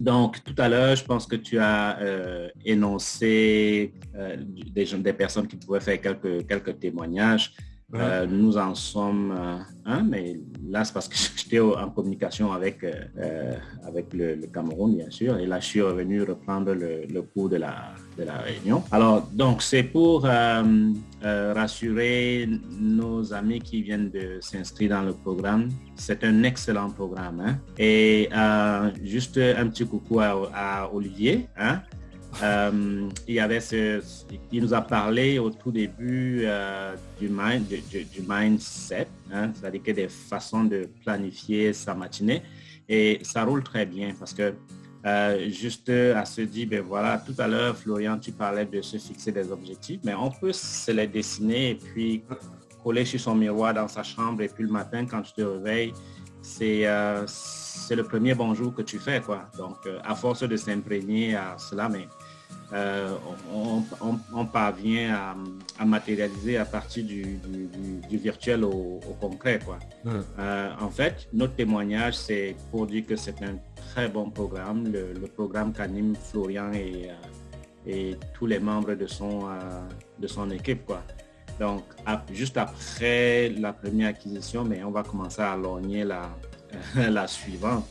donc, tout à l'heure, je pense que tu as euh, énoncé euh, des, personnes qui pouvaient faire quelques témoignages. Euh, nous en sommes un, mais là, c'est parce que j'étais en communication avec, avec le, Cameroun, bien sûr, et là, je suis revenu reprendre le, le cours de la, de la réunion. Alors, donc, c'est pour rassurer nos amis qui viennent de s'inscrire dans le programme. C'est un excellent programme. Hein? Et juste un petit coucou à, Olivier. Hein? Euh, il, y avait ce, il nous a parlé au tout début euh, du, mind, du, mindset, hein? c'est-à-dire que des façons de planifier sa matinée. Et ça roule très bien parce que euh, juste à se dire, ben voilà, tout à l'heure, Florian, tu parlais de se fixer des objectifs, mais on peut se les dessiner et puis coller sur son miroir dans sa chambre et puis le matin, quand tu te réveilles, c'est c'est le premier bonjour que tu fais. quoi. Donc, euh, à force de s'imprégner à cela, mais euh, on, parvient à, matérialiser à partir du, virtuel au, concret. Quoi. Euh, en fait, notre témoignage, c'est pour dire que c'est un très bon programme, le, programme qu'anime Florian et, et, tous les membres de son, de son équipe. Quoi. Donc, juste après la première acquisition, mais on va commencer à lorgner la, la suivante.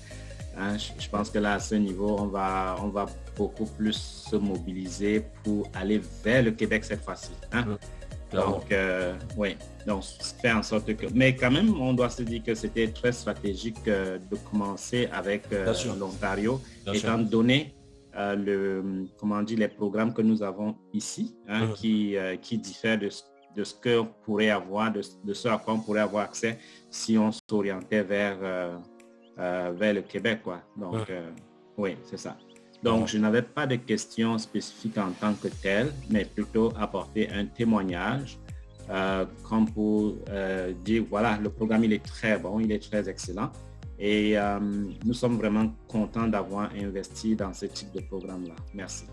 Hein, je, pense que là, à ce niveau, on va, on va beaucoup plus se mobiliser pour aller vers le Québec cette fois-ci. Hein. Donc, euh, oui, donc faire en sorte que... Mais quand même, on doit se dire que c'était très stratégique euh, de commencer avec euh, l'Ontario, étant donné le, comment dit, les programmes que nous avons ici, hein, qui, qui diffèrent de, de ce qu'on pourrait avoir, de, de ce à quoi on pourrait avoir accès si on s'orientait vers, euh, euh, vers le Québec. Quoi. Donc, euh, oui, c'est ça. Donc, je n'avais pas de questions spécifiques en tant que telles, mais plutôt apporter un témoignage comme pour dire, voilà, le programme, il est très bon, il est très excellent. Et nous sommes vraiment contents d'avoir investi dans ce type de programme-là. Merci.